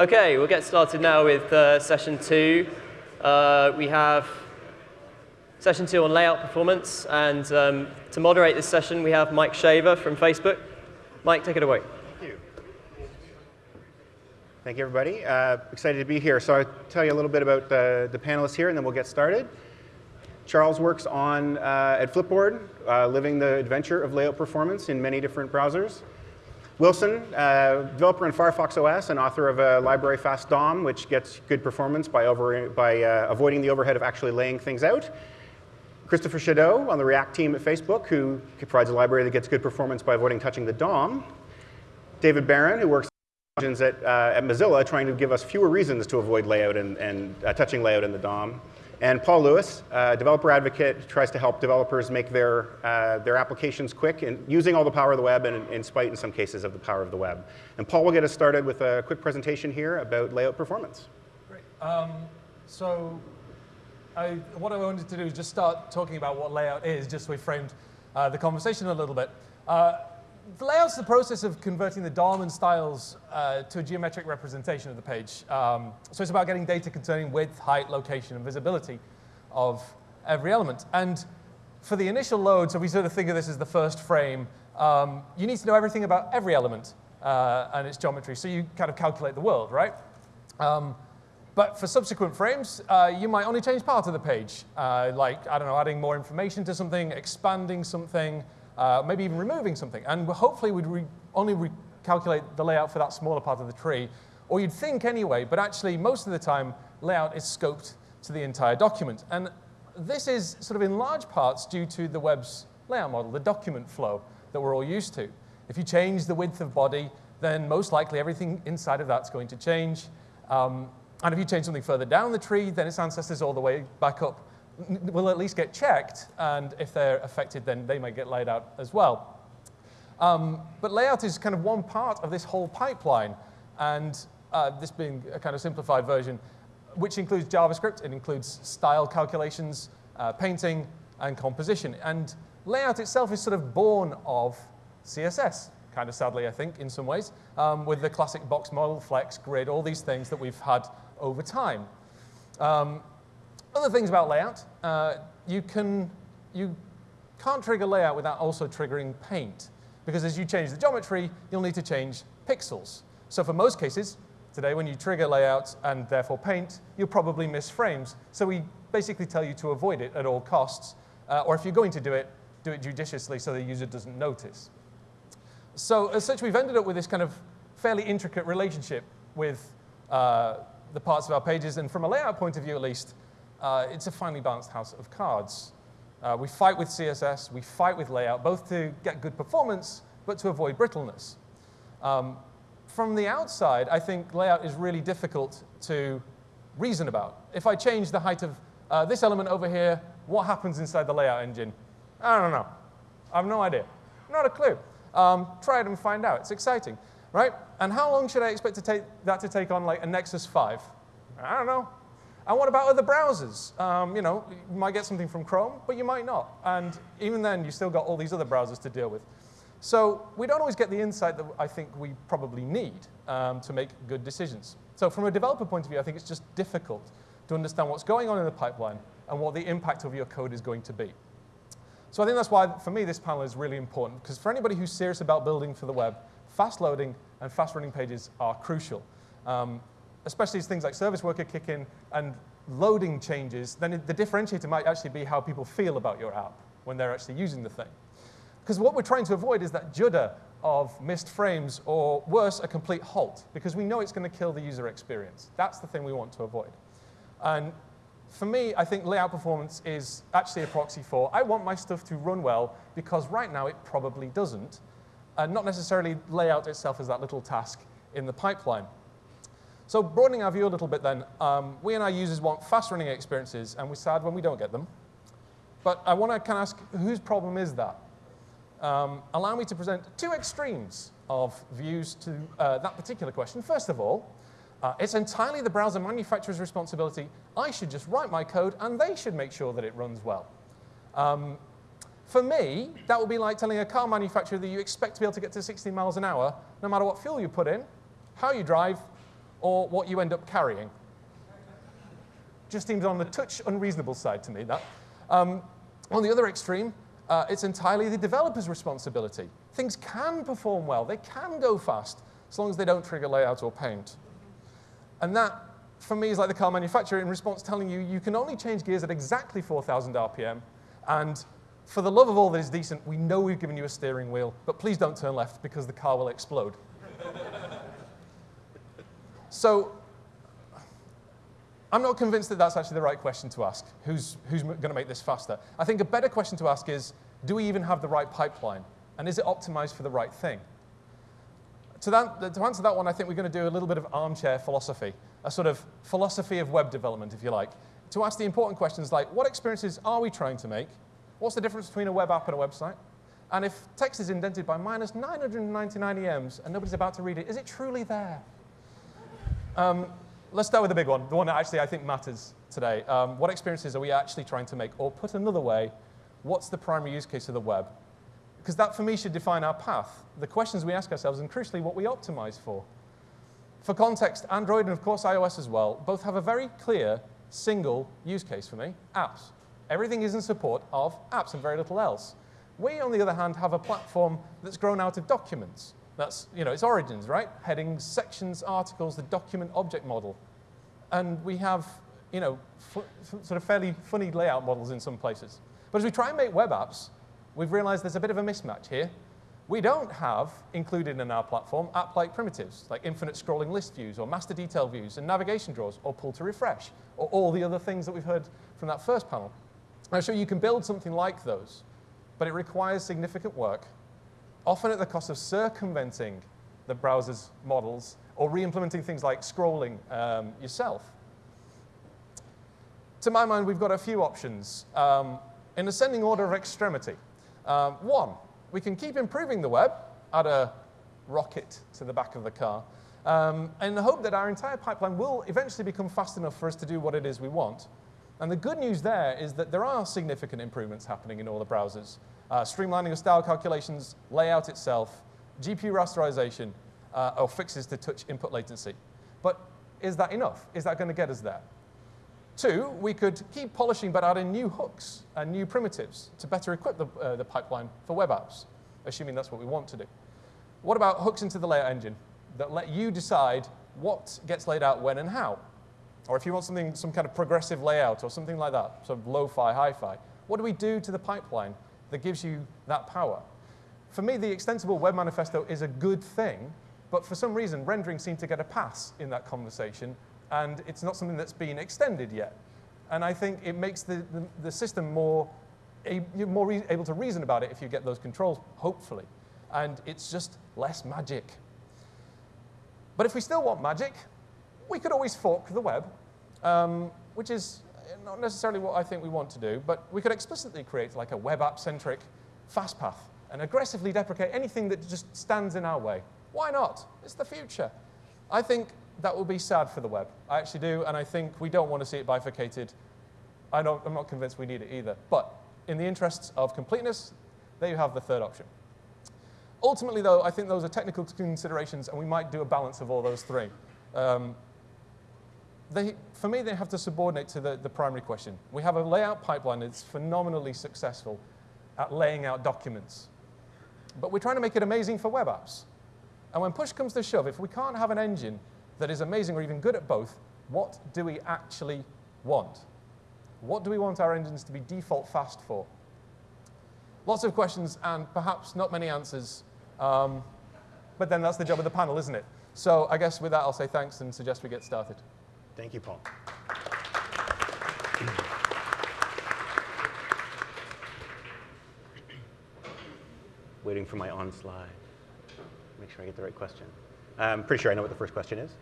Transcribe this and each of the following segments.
Okay, we'll get started now with uh, session two. Uh, we have session two on layout performance, and um, to moderate this session, we have Mike Shaver from Facebook. Mike, take it away. Thank you. Thank you, everybody. Uh, excited to be here. So I'll tell you a little bit about the, the panelists here, and then we'll get started. Charles works on uh, at Flipboard, uh, living the adventure of layout performance in many different browsers. Wilson, uh, developer in Firefox OS and author of a library fast DOM, which gets good performance by, over, by uh, avoiding the overhead of actually laying things out. Christopher Chedeau on the React team at Facebook, who provides a library that gets good performance by avoiding touching the DOM. David Baron, who works at, uh, at Mozilla, trying to give us fewer reasons to avoid layout and, and uh, touching layout in the DOM. And Paul Lewis, uh, developer advocate, tries to help developers make their, uh, their applications quick and using all the power of the web and in spite, in some cases, of the power of the web. And Paul will get us started with a quick presentation here about layout performance. Great. Um, so I, what I wanted to do is just start talking about what layout is, just so we framed uh, the conversation a little bit. Uh, layout's the process of converting the and styles uh, to a geometric representation of the page. Um, so it's about getting data concerning width, height, location, and visibility of every element. And for the initial load, so we sort of think of this as the first frame, um, you need to know everything about every element uh, and its geometry. So you kind of calculate the world, right? Um, but for subsequent frames, uh, you might only change part of the page, uh, like, I don't know, adding more information to something, expanding something, uh, maybe even removing something. And hopefully we'd re only recalculate the layout for that smaller part of the tree. Or you'd think anyway, but actually most of the time, layout is scoped to the entire document. And this is sort of in large parts due to the web's layout model, the document flow that we're all used to. If you change the width of body, then most likely everything inside of that's going to change. Um, and if you change something further down the tree, then its ancestors all the way back up will at least get checked, and if they're affected, then they might get laid out as well. Um, but layout is kind of one part of this whole pipeline, and uh, this being a kind of simplified version, which includes JavaScript, it includes style calculations, uh, painting, and composition. And layout itself is sort of born of CSS, kind of sadly, I think, in some ways, um, with the classic box model, flex, grid, all these things that we've had over time. Um, other things about layout, uh, you, can, you can't trigger layout without also triggering paint. Because as you change the geometry, you'll need to change pixels. So for most cases, today when you trigger layout and therefore paint, you'll probably miss frames. So we basically tell you to avoid it at all costs. Uh, or if you're going to do it, do it judiciously so the user doesn't notice. So as such, we've ended up with this kind of fairly intricate relationship with uh, the parts of our pages. And from a layout point of view, at least, uh, it's a finely balanced house of cards. Uh, we fight with CSS, we fight with layout, both to get good performance, but to avoid brittleness. Um, from the outside, I think layout is really difficult to reason about. If I change the height of uh, this element over here, what happens inside the layout engine? I don't know. I have no idea. Not a clue. Um, try it and find out. It's exciting, right? And how long should I expect to take that to take on like a Nexus 5? I don't know. And what about other browsers? Um, you know, you might get something from Chrome, but you might not. And even then, you still got all these other browsers to deal with. So we don't always get the insight that I think we probably need um, to make good decisions. So from a developer point of view, I think it's just difficult to understand what's going on in the pipeline and what the impact of your code is going to be. So I think that's why, for me, this panel is really important, because for anybody who's serious about building for the web, fast loading and fast running pages are crucial. Um, especially as things like service worker kick in and loading changes, then the differentiator might actually be how people feel about your app when they're actually using the thing. Because what we're trying to avoid is that judder of missed frames or worse, a complete halt, because we know it's going to kill the user experience. That's the thing we want to avoid. And for me, I think layout performance is actually a proxy for I want my stuff to run well because right now it probably doesn't. And not necessarily layout itself as that little task in the pipeline. So broadening our view a little bit then, um, we and our users want fast running experiences, and we're sad when we don't get them. But I want to kind of ask, whose problem is that? Um, allow me to present two extremes of views to uh, that particular question. First of all, uh, it's entirely the browser manufacturer's responsibility. I should just write my code, and they should make sure that it runs well. Um, for me, that would be like telling a car manufacturer that you expect to be able to get to 60 miles an hour, no matter what fuel you put in, how you drive, or what you end up carrying. Just seems on the touch unreasonable side to me, that. Um, on the other extreme, uh, it's entirely the developer's responsibility. Things can perform well, they can go fast, as long as they don't trigger layout or paint. And that, for me, is like the car manufacturer in response telling you you can only change gears at exactly 4,000 RPM, and for the love of all that is decent, we know we've given you a steering wheel, but please don't turn left because the car will explode. So I'm not convinced that that's actually the right question to ask. Who's, who's going to make this faster? I think a better question to ask is, do we even have the right pipeline? And is it optimized for the right thing? To, that, to answer that one, I think we're going to do a little bit of armchair philosophy, a sort of philosophy of web development, if you like, to ask the important questions like, what experiences are we trying to make? What's the difference between a web app and a website? And if text is indented by minus 999 EMs and nobody's about to read it, is it truly there? Um, let's start with the big one, the one that actually I think matters today. Um, what experiences are we actually trying to make? Or put another way, what's the primary use case of the web? Because that, for me, should define our path, the questions we ask ourselves, and crucially, what we optimize for. For context, Android and, of course, iOS as well, both have a very clear single use case for me, apps. Everything is in support of apps and very little else. We, on the other hand, have a platform that's grown out of documents. That's, you know, its origins, right? Headings, sections, articles, the document object model. And we have, you know, sort of fairly funny layout models in some places. But as we try and make web apps, we've realized there's a bit of a mismatch here. We don't have included in our platform app-like primitives, like infinite scrolling list views, or master detail views, and navigation drawers, or pull to refresh, or all the other things that we've heard from that first panel. I'm sure you can build something like those, but it requires significant work often at the cost of circumventing the browser's models or re-implementing things like scrolling um, yourself. To my mind, we've got a few options um, in ascending order of extremity. Um, one, we can keep improving the web, add a rocket to the back of the car, um, in the hope that our entire pipeline will eventually become fast enough for us to do what it is we want. And the good news there is that there are significant improvements happening in all the browsers uh, streamlining of style calculations, layout itself, GPU rasterization, uh, or fixes to touch input latency. But is that enough? Is that going to get us there? Two, we could keep polishing but add in new hooks and new primitives to better equip the, uh, the pipeline for web apps, assuming that's what we want to do. What about hooks into the layout engine that let you decide what gets laid out when and how? Or if you want something, some kind of progressive layout or something like that, sort of lo-fi, hi-fi, what do we do to the pipeline that gives you that power. For me, the extensible web manifesto is a good thing, but for some reason, rendering seemed to get a pass in that conversation, and it's not something that's been extended yet. And I think it makes the, the, the system more, a, you're more able to reason about it if you get those controls, hopefully. And it's just less magic. But if we still want magic, we could always fork the web, um, which is not necessarily what I think we want to do, but we could explicitly create like a web app-centric fast path and aggressively deprecate anything that just stands in our way. Why not? It's the future. I think that will be sad for the web. I actually do, and I think we don't want to see it bifurcated. I don't, I'm not convinced we need it either. But in the interests of completeness, there you have the third option. Ultimately, though, I think those are technical considerations, and we might do a balance of all those three. Um, they, for me, they have to subordinate to the, the primary question. We have a layout pipeline that's phenomenally successful at laying out documents. But we're trying to make it amazing for web apps. And when push comes to shove, if we can't have an engine that is amazing or even good at both, what do we actually want? What do we want our engines to be default fast for? Lots of questions and perhaps not many answers. Um, but then that's the job of the panel, isn't it? So I guess with that, I'll say thanks and suggest we get started. Thank you, Paul. Waiting for my on slide. Make sure I get the right question. I'm pretty sure I know what the first question is.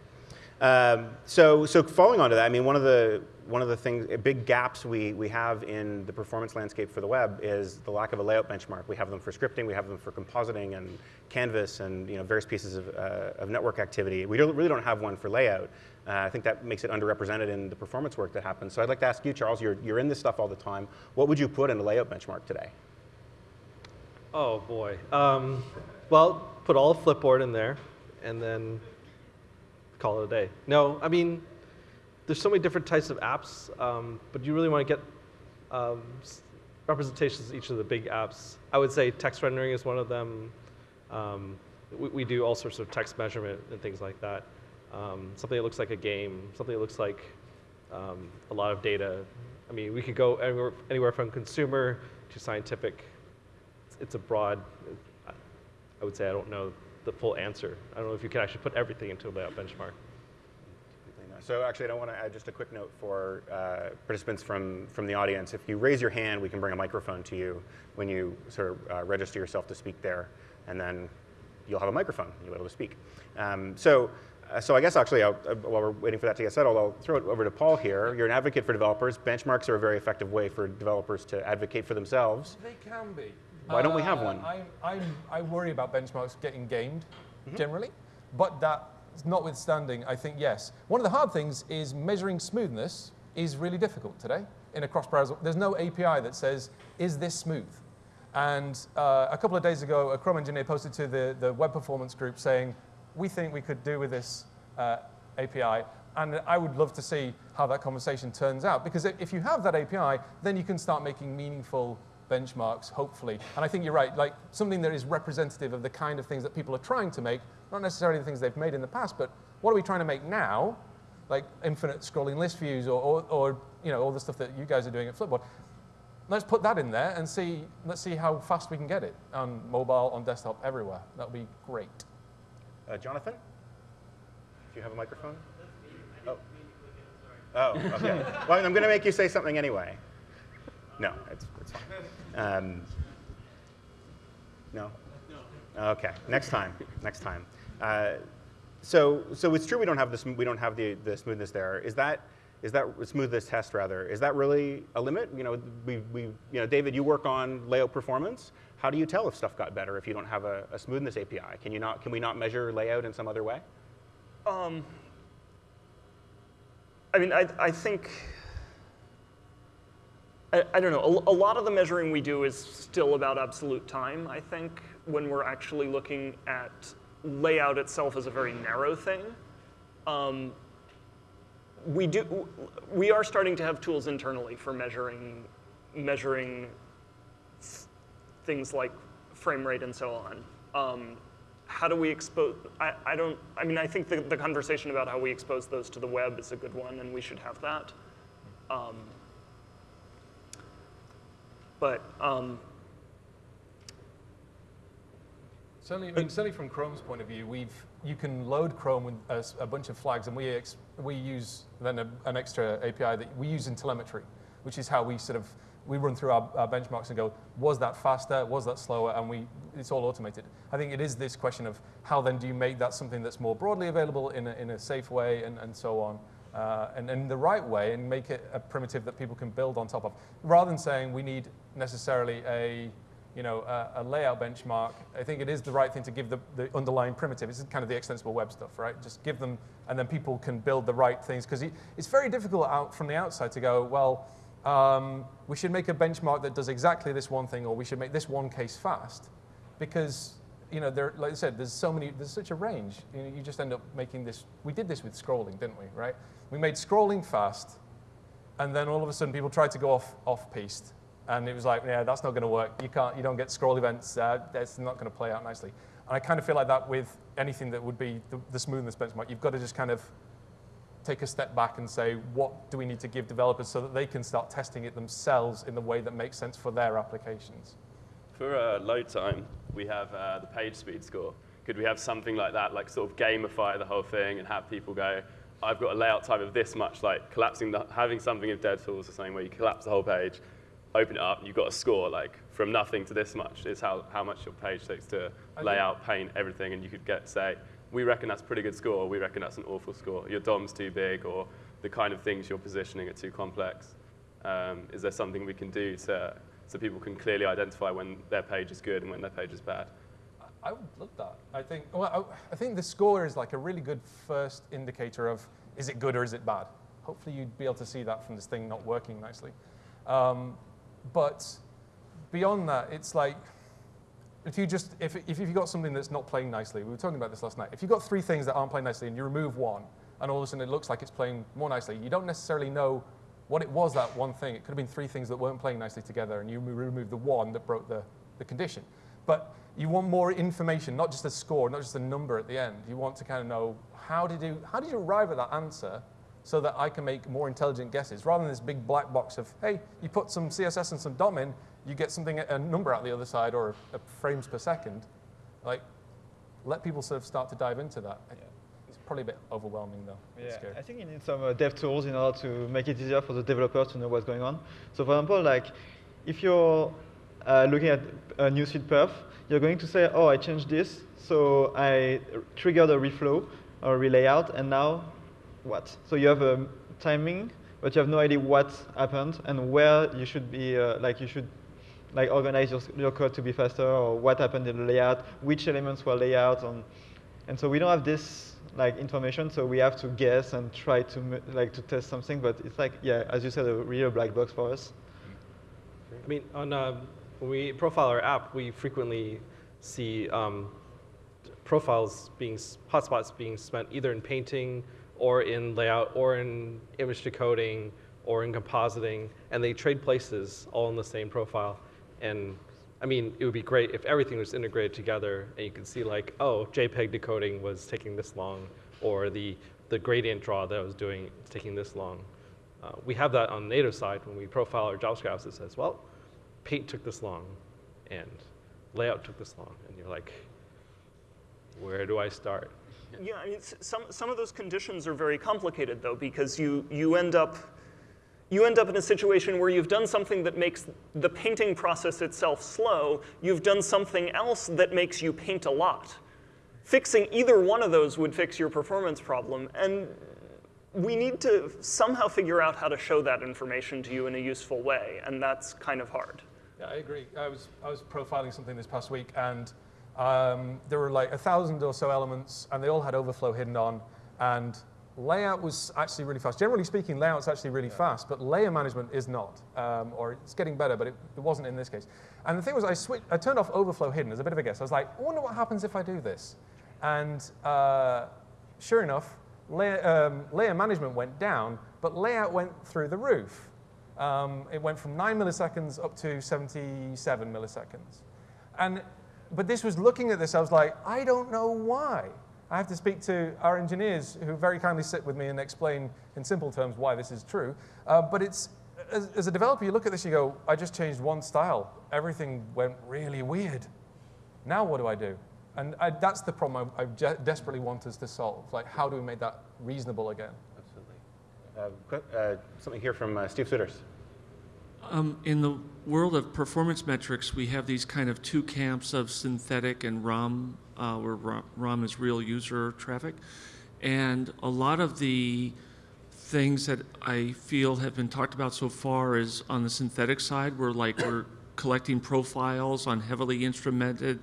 Um, so, so following on to that, I mean, one of the one of the things, big gaps we we have in the performance landscape for the web is the lack of a layout benchmark. We have them for scripting, we have them for compositing and canvas, and you know various pieces of, uh, of network activity. We don't, really don't have one for layout. Uh, I think that makes it underrepresented in the performance work that happens. So I'd like to ask you, Charles. You're you're in this stuff all the time. What would you put in a layout benchmark today? Oh boy. Um, well, put all of Flipboard in there, and then call it a day. No, I mean, there's so many different types of apps, um, but you really want to get um, representations of each of the big apps. I would say text rendering is one of them. Um, we, we do all sorts of text measurement and things like that. Um, something that looks like a game, something that looks like um, a lot of data. I mean, we could go anywhere, anywhere from consumer to scientific. It's, it's a broad, I I would say I don't know the full answer. I don't know if you can actually put everything into a layout benchmark. So actually, I don't want to add just a quick note for uh, participants from, from the audience. If you raise your hand, we can bring a microphone to you when you sort of uh, register yourself to speak there, and then you'll have a microphone. You'll be able to speak. Um, so, uh, so I guess actually, I'll, uh, while we're waiting for that to get settled, I'll throw it over to Paul here. You're an advocate for developers. Benchmarks are a very effective way for developers to advocate for themselves. They can be. Why don't we have Uh, one? I, I, I worry about benchmarks getting gamed Mm-hmm. generally, but that notwithstanding, I think yes. One of the hard things is measuring smoothness is really difficult today in a cross-browser. There's no API that says, is this smooth? And uh, a couple of days ago, a Chrome engineer posted to the, the web performance group saying, we think we could do with this uh, API. And I would love to see how that conversation turns out. Because if you have that API, then you can start making meaningful benchmarks, hopefully. And I think you're right, like something that is representative of the kind of things that people are trying to make, not necessarily the things they've made in the past, but what are we trying to make now? Like infinite scrolling list views or, or, or you know, all the stuff that you guys are doing at Flipboard let's put that in there and see, let's see how fast we can get it on mobile, on desktop, everywhere. That would be great. Uh, Jonathan, do you have a microphone? Oh. Oh, okay. well, I'm going to make you say something anyway. No, it's, it's fine. Um, no? Okay, next time, next time. Uh, so, so it's true we don't have the, we don't have the, the smoothness there. Is that, is that smoothness test rather, is that really a limit? You know, we, we, you know, David, you work on layout performance. How do you tell if stuff got better if you don't have a, a smoothness API? Can you not, can we not measure layout in some other way? Um, I mean, I, I think, I, I don't know, a, a lot of the measuring we do is still about absolute time, I think, when we're actually looking at layout itself as a very narrow thing. Um, we do, we are starting to have tools internally for measuring, measuring things like frame rate and so on. Um, how do we expose, I, I don't, I mean, I think the, the conversation about how we expose those to the web is a good one and we should have that. Um, but, um, Certainly, I mean, certainly from Chrome's point of view, we've, you can load Chrome with a bunch of flags, and we, we use then a, an extra API that we use in telemetry, which is how we sort of, we run through our, our benchmarks and go, was that faster, was that slower, and we, it's all automated. I think it is this question of how then do you make that something that's more broadly available in a, in a safe way and, and so on. Uh, and in the right way and make it a primitive that people can build on top of, rather than saying we need necessarily a you know, a, a layout benchmark, I think it is the right thing to give the, the underlying primitive. Is kind of the extensible web stuff, right? Just give them, and then people can build the right things. Because it's very difficult out from the outside to go, well, um, we should make a benchmark that does exactly this one thing, or we should make this one case fast. Because, you know, there, like I said, there's so many, there's such a range. You, know, you just end up making this, we did this with scrolling, didn't we, right? We made scrolling fast, and then all of a sudden people tried to go off, off-piste. And it was like, yeah, that's not going to work. You can't, you don't get scroll events. Uh, that's not going to play out nicely. And I kind of feel like that with anything that would be the, the smoothness benchmark. You've got to just kind of take a step back and say, what do we need to give developers so that they can start testing it themselves in the way that makes sense for their applications? For uh, load time, we have uh, the page speed score. Could we have something like that, like sort of gamify the whole thing and have people go, I've got a layout time of this much, like collapsing, the, having something in DevTools or something where you collapse the whole page, open it up, and you've got a score, like from nothing to this much is how, how much your page takes to I lay out, paint, everything, and you could get, say, we reckon that's a pretty good score, we reckon that's an awful score, your DOM's too big, or the kind of things you're positioning are too complex. Um, is there something we can do to, so people can clearly identify when their page is good and when their page is bad? I would love that. I think, well, I, I think the score is like a really good first indicator of is it good or is it bad. Hopefully you'd be able to see that from this thing not working nicely. Um, but beyond that, it's like, if you just if, if you've got something that's not playing nicely, we were talking about this last night. If you've got three things that aren't playing nicely and you remove one, and all of a sudden it looks like it's playing more nicely, you don't necessarily know what it was that one thing. It could have been three things that weren't playing nicely together, and you remove the one that broke the, the condition. But you want more information, not just a score, not just a number at the end. You want to kind of know how did you how did you arrive at that answer so that I can make more intelligent guesses rather than this big black box of, hey, you put some CSS and some DOM in, you get something, a number out the other side or a frames per second. Like, let people sort of start to dive into that. It's probably a bit overwhelming though. Yeah, I think you need some uh, dev tools in order to make it easier for the developers to know what's going on. So for example, like if you're uh, looking at a newsfeed perf, you're going to say, oh, I changed this, so I triggered a reflow or a relayout, and now what. So you have a timing, but you have no idea what happened and where you should be, uh, like you should like organize your, your code to be faster or what happened in the layout, which elements were laid out. On, and so we don't have this like information, so we have to guess and try to like to test something, but it's like, yeah, as you said, a real black box for us. I mean, on, uh, we profile our app, we frequently see um, profiles being, hotspots being spent either in painting or in layout, or in image decoding, or in compositing, and they trade places all in the same profile. And I mean, it would be great if everything was integrated together and you could see like, oh, JPEG decoding was taking this long, or the, the gradient draw that I was doing is taking this long. Uh, we have that on the native side when we profile our JavaScript. It says, well, paint took this long, and layout took this long. And you're like, where do I start? Yeah, I mean, some, some of those conditions are very complicated, though, because you, you, end up, you end up in a situation where you've done something that makes the painting process itself slow. You've done something else that makes you paint a lot. Fixing either one of those would fix your performance problem. And we need to somehow figure out how to show that information to you in a useful way, and that's kind of hard. Yeah, I agree. I was, I was profiling something this past week, and um, there were like a thousand or so elements, and they all had overflow hidden on. And layout was actually really fast. Generally speaking, layout's actually really yeah. fast, but layer management is not, um, or it's getting better, but it, it, wasn't in this case. And the thing was, I, switched, I turned off overflow hidden as a bit of a guess. I was like, I wonder what happens if I do this. And uh, sure enough, layer, um, layer management went down, but layout went through the roof. Um, it went from 9 milliseconds up to 77 milliseconds. And but this was looking at this, I was like, I don't know why. I have to speak to our engineers who very kindly sit with me and explain in simple terms why this is true. Uh, but it's, as, as, a developer, you look at this, you go, I just changed one style. Everything went really weird. Now what do I do? And I, that's the problem I, I desperately want us to solve. Like, how do we make that reasonable again? Absolutely. Uh, uh, something here from uh, Steve Souders. Um, in the world of performance metrics, we have these kind of two camps of synthetic and RUM, uh, where RUM is real user traffic. And a lot of the things that I feel have been talked about so far is on the synthetic side, where like we're collecting profiles on heavily instrumented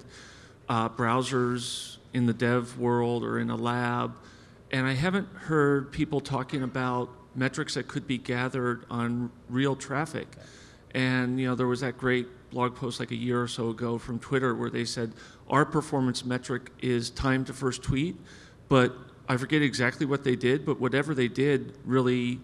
uh, browsers in the dev world or in a lab. And I haven't heard people talking about metrics that could be gathered on real traffic. And you know, there was that great blog post like a year or so ago from Twitter where they said our performance metric is time to first tweet, but I forget exactly what they did, but whatever they did really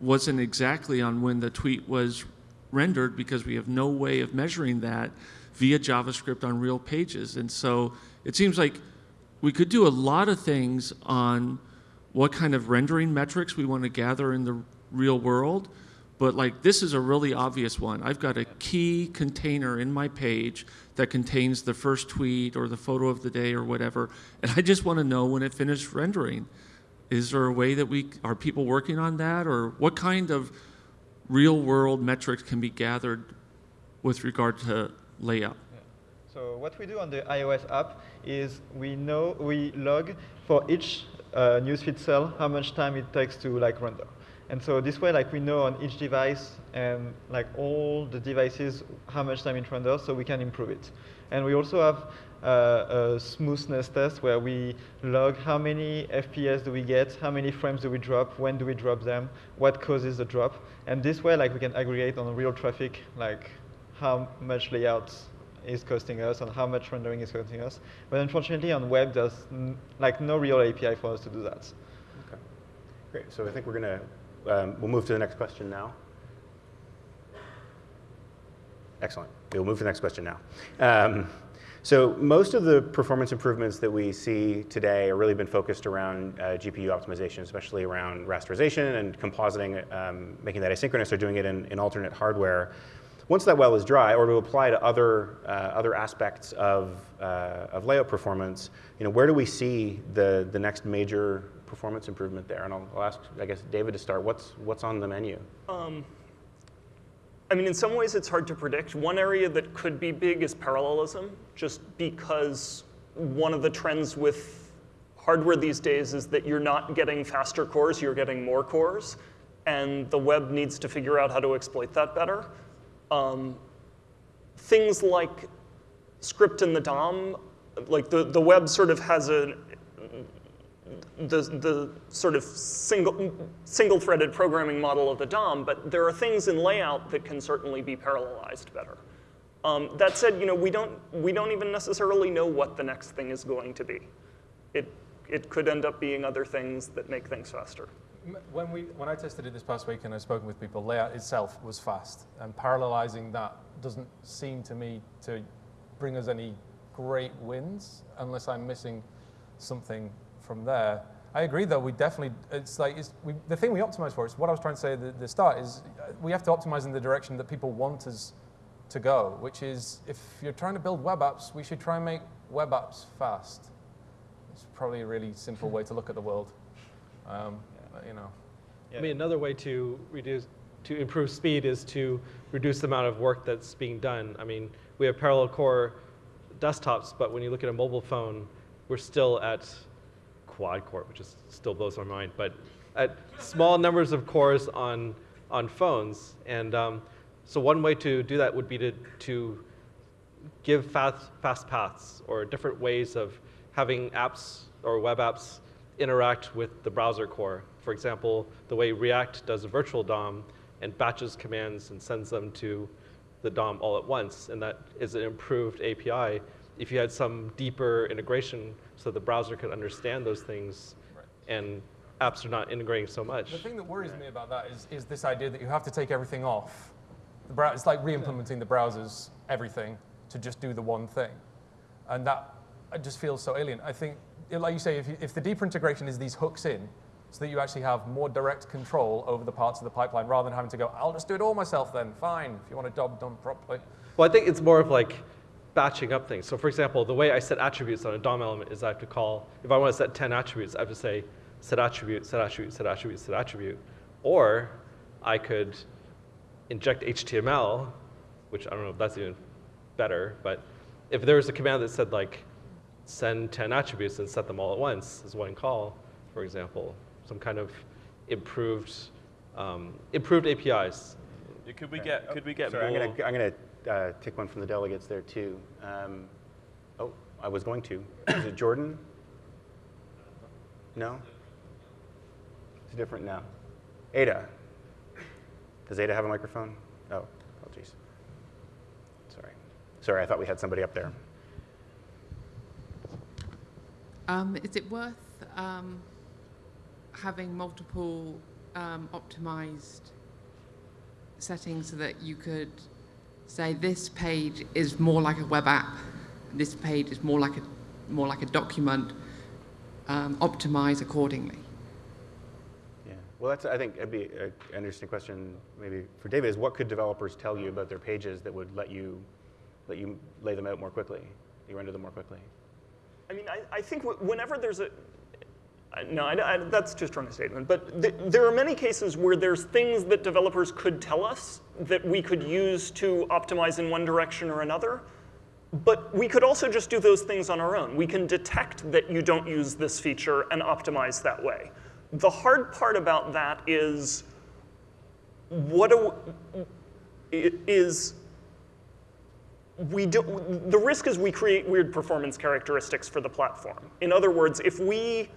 wasn't exactly on when the tweet was rendered because we have no way of measuring that via JavaScript on real pages. And so it seems like we could do a lot of things on what kind of rendering metrics we want to gather in the real world. But like this is a really obvious one. I've got a key container in my page that contains the first tweet or the photo of the day or whatever, and I just want to know when it finished rendering. Is there a way that we are people working on that, or what kind of real world metrics can be gathered with regard to layout? So what we do on the iOS app is we know we log for each uh, newsfeed cell how much time it takes to like render. And so this way, like we know on each device and like all the devices how much time it renders, so we can improve it. And we also have uh, a smoothness test where we log how many FPS do we get, how many frames do we drop, when do we drop them, what causes the drop. And this way, like we can aggregate on real traffic, like how much layout is costing us and how much rendering is costing us. But unfortunately, on web, there's like no real API for us to do that. Okay. Great. So I think we're going to, um, we'll move to the next question now. Excellent. We'll move to the next question now. Um, so most of the performance improvements that we see today have really been focused around uh, GPU optimization, especially around rasterization and compositing, um, making that asynchronous or doing it in, in, alternate hardware. Once that well is dry, or to apply to other, uh, other aspects of, uh, of layout performance, you know, where do we see the, the next major performance improvement there? And I'll, I'll ask, I guess, David to start. What's, what's on the menu? Um, I mean, in some ways it's hard to predict. One area that could be big is parallelism, just because one of the trends with hardware these days is that you're not getting faster cores, you're getting more cores. And the web needs to figure out how to exploit that better. Um, things like script in the DOM, like the, the web sort of has a, the, the sort of single, single threaded programming model of the DOM, but there are things in layout that can certainly be parallelized better. Um, that said, you know, we don't, we don't even necessarily know what the next thing is going to be. It, it could end up being other things that make things faster. When, we, when I tested it this past week and I've spoken with people, layout itself was fast. And parallelizing that doesn't seem to me to bring us any great wins unless I'm missing something from there. I agree, though. We definitely, it's like, it's, we, the thing we optimize for, is what I was trying to say at the, start, is uh, we have to optimize in the direction that people want us to go, which is if you're trying to build web apps, we should try and make web apps fast. It's probably a really simple way to look at the world. Um, you know. I mean, another way to reduce, to improve speed is to reduce the amount of work that's being done. I mean, we have parallel core desktops, but when you look at a mobile phone, we're still at quad core, which is, still blows my mind, but at small numbers of cores on, on phones. And um, so one way to do that would be to, to give fast, fast paths or different ways of having apps or web apps interact with the browser core. For example, the way React does a virtual DOM and batches commands and sends them to the DOM all at once, and that is an improved API. If you had some deeper integration so the browser could understand those things right. and apps are not integrating so much. The thing that worries me about that is, is this idea that you have to take everything off. The it's like re-implementing the browser's everything to just do the one thing. And that just feels so alien. I think, like you say, if, you, if the deeper integration is these hooks in, so that you actually have more direct control over the parts of the pipeline rather than having to go, I'll just do it all myself then, fine, if you want a job done properly. Well, I think it's more of like batching up things. So for example, the way I set attributes on a DOM element is I have to call, if I want to set 10 attributes, I have to say set attribute, set attribute, set attribute, set attribute. Or I could inject HTML, which I don't know if that's even better, but if there was a command that said like send 10 attributes and set them all at once as one call, for example, some kind of improved um, improved APIs. Could we get could we get Sorry, more? I'm gonna, I'm gonna uh, take one from the delegates there too. Um, oh, I was going to. Is it Jordan? No? It's different now. Ada. Does Ada have a microphone? Oh, oh apologies. Sorry. Sorry, I thought we had somebody up there. Um, is it worth um, having multiple um, optimized settings so that you could say this page is more like a web app, this page is more like a, more like a document, um, optimize accordingly. Yeah, well, that's, I think, it'd be an interesting question maybe for David is what could developers tell you about their pages that would let you, let you lay them out more quickly, you render them more quickly? I mean, I, I think whenever there's a, no, I, I, that's too strong a statement. But th there are many cases where there's things that developers could tell us that we could use to optimize in one direction or another. But we could also just do those things on our own. We can detect that you don't use this feature and optimize that way. The hard part about that is what do, is we do, the risk is we create weird performance characteristics for the platform. In other words, if we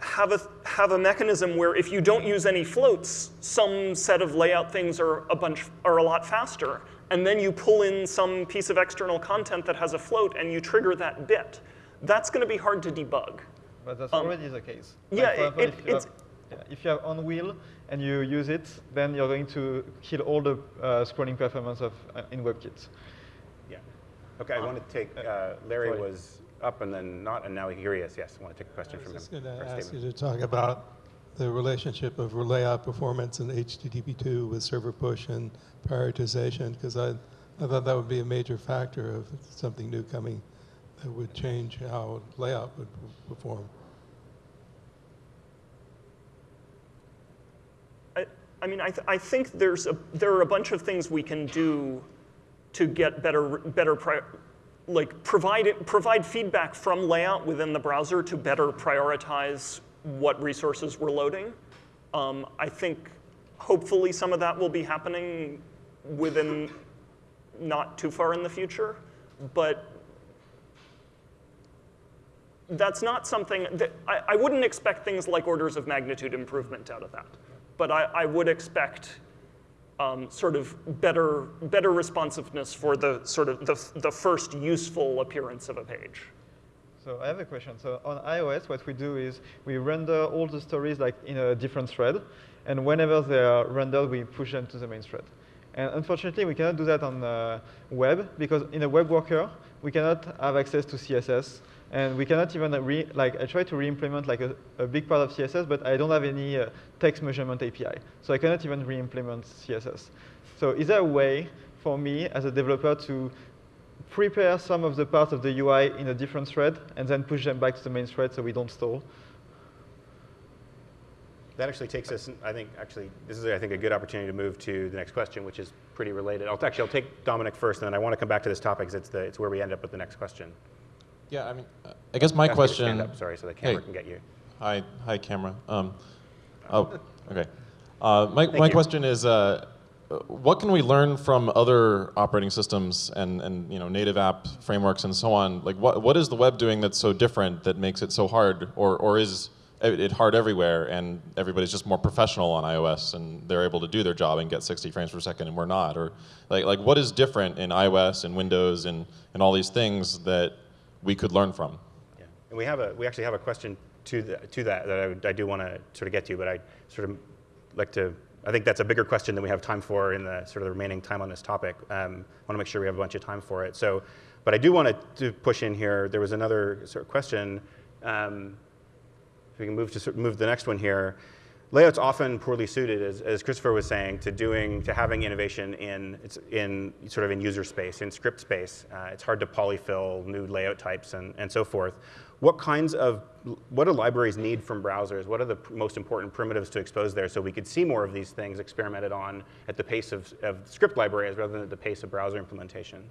have a, have a mechanism where if you don't use any floats, some set of layout things are a bunch are a lot faster. and then you pull in some piece of external content that has a float and you trigger that bit. That's going to be hard to debug. But that's Um, already the case. yeah, Like, example, it- if, you it's- have, yeah, if you have on wheel and you use it, then you're going to kill all the uh, scrolling performance of uh, in WebKit. Yeah. Okay, I want to take, uh, Larry sorry. was up and then not, and now here he is. Yes, I want to take a question I from was him. just going to a ask you to talk about the relationship of layout performance and HTTP2 with server push and prioritization, because I, I thought that would be a major factor of something new coming that would change how layout would perform. I, mean, I, th- I think there's a, there are a bunch of things we can do to get better, better like provide, it, provide feedback from layout within the browser to better prioritize what resources we're loading. Um, I think hopefully some of that will be happening within not too far in the future, but that's not something that I, I wouldn't expect things like orders of magnitude improvement out of that. But I, I would expect um, sort of better, better responsiveness for the sort of the, the first useful appearance of a page. So I have a question. So on iOS, what we do is we render all the stories like in a different thread, and whenever they are rendered, we push them to the main thread. And unfortunately, we cannot do that on uh, web because in a web worker, we cannot have access to CSS, and we cannot even re like I try to re-implement like a, a big part of CSS, but I don't have any uh, text measurement API, so I cannot even re-implement CSS. So is there a way for me as a developer to prepare some of the parts of the UI in a different thread and then push them back to the main thread so we don't stall. That actually takes us, I think, actually, this is, I think, a good opportunity to move to the next question, which is pretty related. I'll, actually, I'll take Dominic first, and then I want to come back to this topic because it's, the, it's where we end up with the next question. Yeah, I mean, uh, I guess my to stand question. up, sorry, so the camera Hey. can get you. Hi, hi, camera. Um, oh, okay. Uh, my Thank my you. question is, uh, what can we learn from other operating systems and, and you know native app frameworks and so on? Like, what what is the web doing that's so different that makes it so hard, or or is it it hard everywhere and everybody's just more professional on iOS and they're able to do their job and get 60 frames per second and we're not? Or like like what is different in iOS and Windows and and all these things that we could learn from? Yeah. And we have a, we actually have a question to, the, to that that I, would- I do want to sort of get to, but I sort of like to, I think that's a bigger question than we have time for in the sort of the remaining time on this topic. Um, I want to make sure we have a bunch of time for it. So, but I do want to, push in here. There was another sort of question. Um, if we can move to sort- of move the next one here. Layout's often poorly suited, as, as Christopher was saying, to doing to having innovation in in sort of in user space, in script space. Uh, it's hard to polyfill new layout types and, and so forth. What kinds of what do libraries need from browsers? What are the most important primitives to expose there so we could see more of these things experimented on at the pace of, of script libraries rather than at the pace of browser implementation?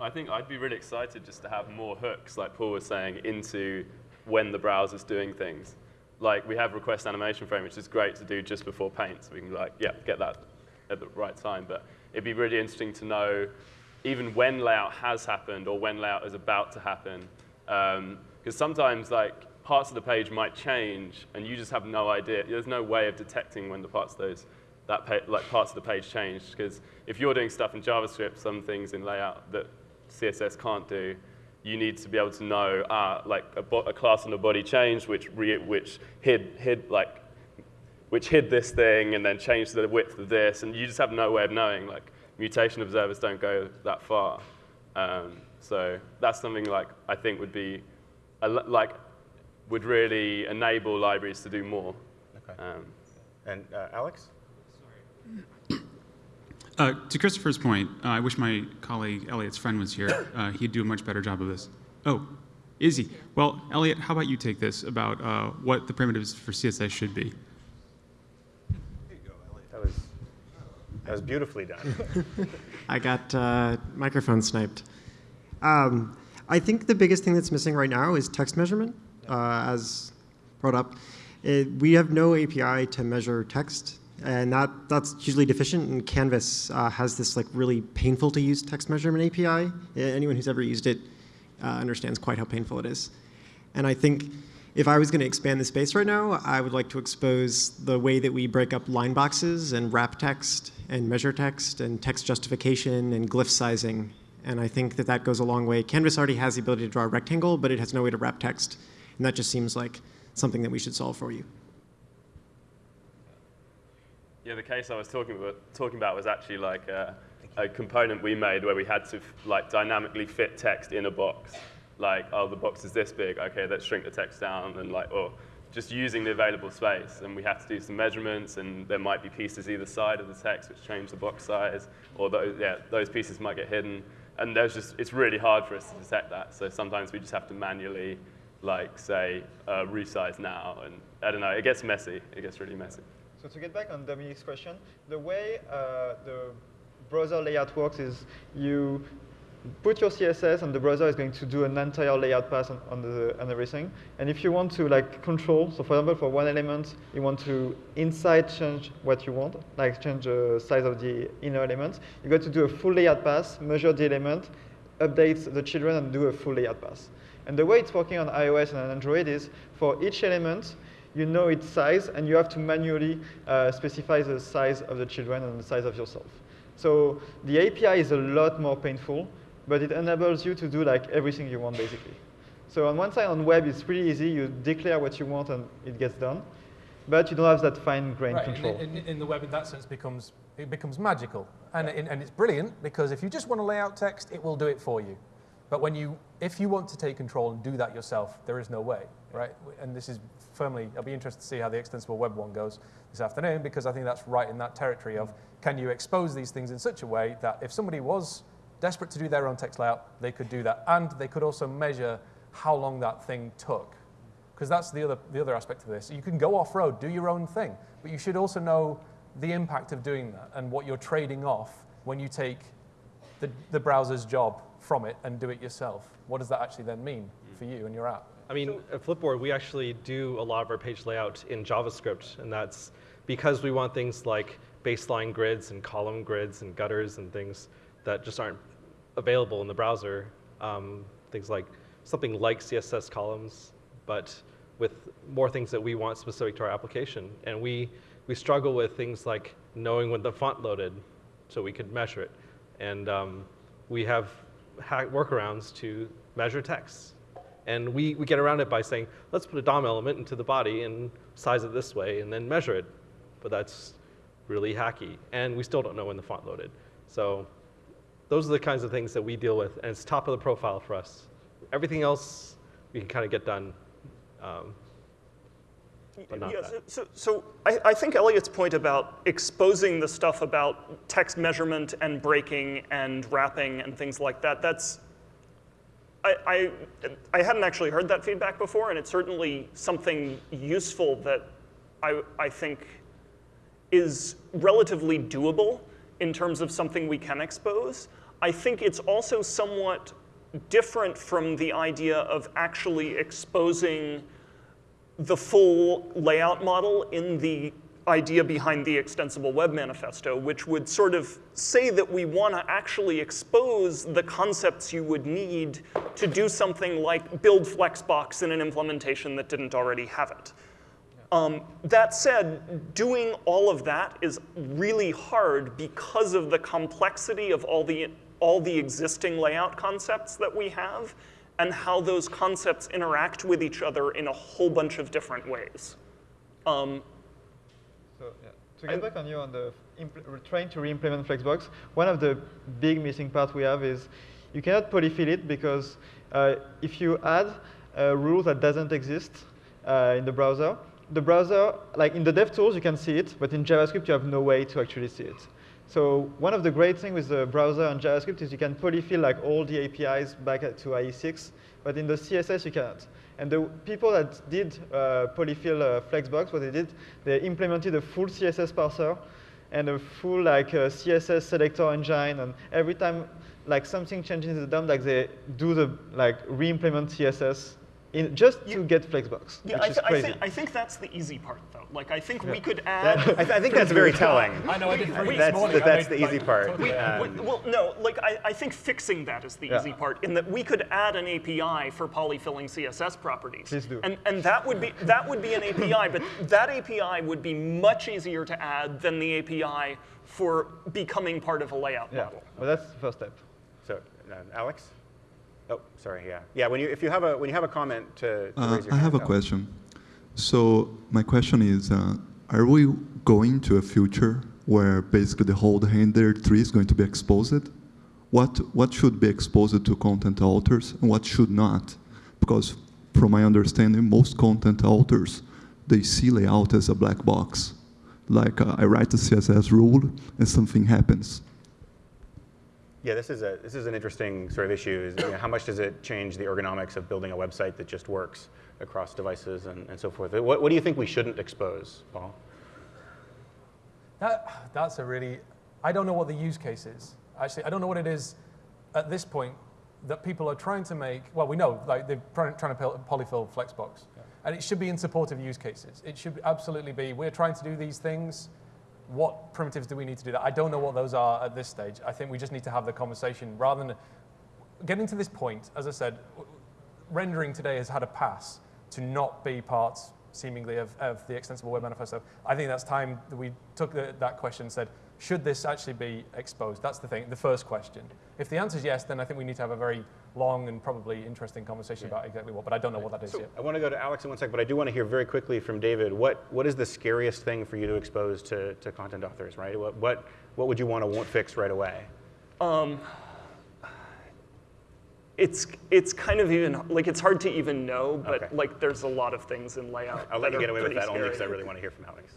I think I'd be really excited just to have more hooks, like Paul was saying, into when the browser's doing things. Like we have request animation frame, which is great to do just before paint, so we can like, yeah, get that at the right time. But it'd be really interesting to know even when layout has happened or when layout is about to happen. Um, because sometimes like parts of the page might change and you just have no idea. There's no way of detecting when the parts of those that like parts of the page changed. Because if you're doing stuff in JavaScript, some things in layout that CSS can't do, you need to be able to know, ah, like a, a class on the body changed, which re- which hid hid like which hid this thing and then changed the width of this, and you just have no way of knowing. Like mutation observers don't go that far, um, so that's something like I think would be a, like would really enable libraries to do more. Okay. Um, And uh, Alex? Uh, to Christopher's point, uh, I wish my colleague Elliott Sprehn was here. Uh, he'd do a much better job of this. Oh, is he? Well, Elliot, how about you take this about uh, what the primitives for CSS should be? There you go, Elliot. That was that was beautifully done. I got uh, microphone sniped. Um, I think the biggest thing that's missing right now is text measurement, uh, as brought up. It, we have no API to measure text, and that, that's hugely deficient. And Canvas uh, has this like really painful to use text measurement API. Anyone who's ever used it uh, understands quite how painful it is. And I think if I was going to expand the space right now, I would like to expose the way that we break up line boxes and wrap text and measure text and text justification and glyph sizing. And I think that that goes a long way. Canvas already has the ability to draw a rectangle, but it has no way to wrap text. And that just seems like something that we should solve for you. Yeah, the case I was talking about, talking about was actually like a, a component we made where we had to like dynamically fit text in a box. Like, oh, the box is this big. Okay, let's shrink the text down, and like, or just using the available space. And we have to do some measurements, and there might be pieces either side of the text which change the box size, or those, yeah, those pieces might get hidden. And there's just, it's really hard for us to detect that. So sometimes we just have to manually, like, say, uh, resize now, and I don't know, it gets messy. It gets really messy. So to get back on Dominic's question, the way uh, the browser layout works is you put your CSS and the browser is going to do an entire layout pass on, on, the, on everything. And if you want to like control, so for example, for one element, you want to inside change what you want, like change the size of the inner element, you got to do a full layout pass, measure the element, update the children, and do a full layout pass. And the way it's working on iOS and Android is for each element, you know its size, and you have to manually uh, specify the size of the children and the size of yourself. So the API is a lot more painful, but it enables you to do like everything you want basically. So on one side, on web, it's pretty easy. You declare what you want and it gets done. But you don't have that fine-grained right, control. In, in, in, the web, in that sense, becomes it becomes magical, and, yeah. it, and it's brilliant because if you just want to lay out text, it will do it for you. But when you, if you want to take control and do that yourself, there is no way, right? And this is firmly. I'll be interested to see how the extensible web one goes this afternoon because I think that's right in that territory of can you expose these things in such a way that if somebody was desperate to do their own text layout, they could do that. And they could also measure how long that thing took. Because that's the other, the other aspect of this. You can go off-road, do your own thing, but you should also know the impact of doing that and what you're trading off when you take the, the browser's job from it and do it yourself. What does that actually then mean for you and your app? I mean, at Flipboard, we actually do a lot of our page layout in JavaScript, and that's because we want things like baseline grids and column grids and gutters and things that just aren't available in the browser. Um, things like something like CSS columns, but with more things that we want specific to our application. And we, we struggle with things like knowing when the font loaded so we could measure it. And um, we have workarounds to measure text. And we, we get around it by saying, let's put a DOM element into the body and size it this way and then measure it. But that's really hacky. And we still don't know when the font loaded. So those are the kinds of things that we deal with, and it's top of the profile for us. Everything else we can kind of get done, um, yeah, that. So, so I, I, think Elliott's point about exposing the stuff about text measurement and breaking and wrapping and things like that, that's, I, I, I hadn't actually heard that feedback before, and it's certainly something useful that I, I think is relatively doable in terms of something we can expose. I think it's also somewhat different from the idea of actually exposing the full layout model in the idea behind the extensible web manifesto, which would sort of say that we want to actually expose the concepts you would need to do something like build Flexbox in an implementation that didn't already have it. Um, that said, doing all of that is really hard because of the complexity of all the, all the existing layout concepts that we have and how those concepts interact with each other in a whole bunch of different ways. Um, so yeah. to get I, back on you on the trying to re-implement Flexbox, one of the big missing parts we have is you cannot polyfill it because uh, if you add a rule that doesn't exist uh, in the browser, the browser, like in the DevTools, you can see it, but in JavaScript, you have no way to actually see it. So one of the great things with the browser and JavaScript is you can polyfill like all the APIs back to IE6, but in the CSS, you cannot. And the people that did uh, polyfill uh, Flexbox, what they did, they implemented a full CSS parser and a full like uh, CSS selector engine, and every time like something changes in the DOM, like they do the like re-implement CSS in just to get Flexbox, Yeah, which I, is th- I, crazy. think, I think that's the easy part, though. Like, I think we Yeah. could That- add. I, th- I think that's very telling. I know, I did three this That's, morning. the, that's made, the easy like, part. totally- Um, We- well, no, like I, I think fixing that is the Yeah. easy part. In that we could add an API for polyfilling CSS properties. Please do. And and that would be that would be an API, but that API would be much easier to add than the API for becoming part of a layout yeah, model. well, that's the first step. so, uh, Alex? Oh, sorry, yeah. Yeah, when you, if you have a, when you have a comment to, to Uh, I have a question. So my question is, uh, are we going to a future where basically the whole render tree is going to be exposed? What what should be exposed to content authors and what should not? Because from my understanding, most content authors they see layout as a black box. Like uh, I write a CSS rule and something happens. Yeah, this is a this is an interesting sort of issue. Is you know, how much does it change the ergonomics of building a website that just works across devices and, and so forth? What, what do you think we shouldn't expose, Paul? That, that's a really, I don't know what the use case is. Actually, I don't know what it is at this point that people are trying to make, well, we know, like they're trying, to polyfill Flexbox. And it should be in support of use cases. It should absolutely be, we're trying to do these things. What primitives do we need to do that? I don't know what those are at this stage. I think we just need to have the conversation rather than getting to this point, as I said, rendering today has had a pass to not be part, seemingly, of, of the extensible web manifesto. I think that's time that we took the, that question and said, should this actually be exposed? That's the thing, the first question. If the answer is yes, then I think we need to have a very long and probably interesting conversation about exactly what, but I don't know what that is So yet. I want to go to Alex in one second, but I do want to hear very quickly from David. What what is the scariest thing for you to expose to, to content authors? Right? What what what would you want to want fix right away? Um, it's it's kind of even like it's hard to even know, but Okay. like there's a lot of things in layout. I'll let you get away with pretty that only because I really want to hear from Alex.